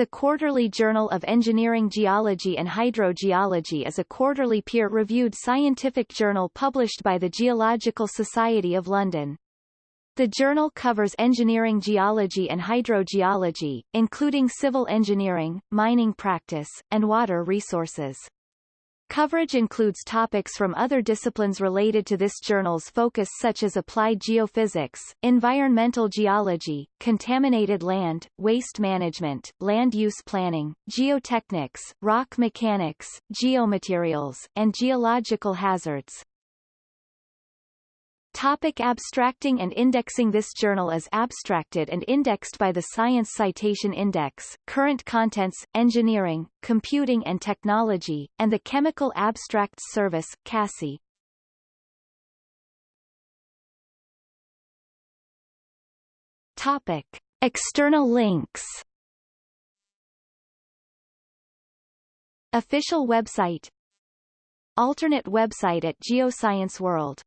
The Quarterly Journal of Engineering Geology and Hydrogeology is a quarterly peer-reviewed scientific journal published by the Geological Society of London. The journal covers engineering geology and hydrogeology, including civil engineering, mining practice, and water resources. Coverage includes topics from other disciplines related to this journal's focus such as applied geophysics, environmental geology, contaminated land, waste management, land use planning, geotechnics, rock mechanics, geomaterials, and geological hazards. Topic abstracting and indexing This journal is abstracted and indexed by the Science Citation Index, Current Contents, Engineering, Computing and Technology, and the Chemical Abstracts Service, CASSI. Topic. External links Official website Alternate website at Geoscience World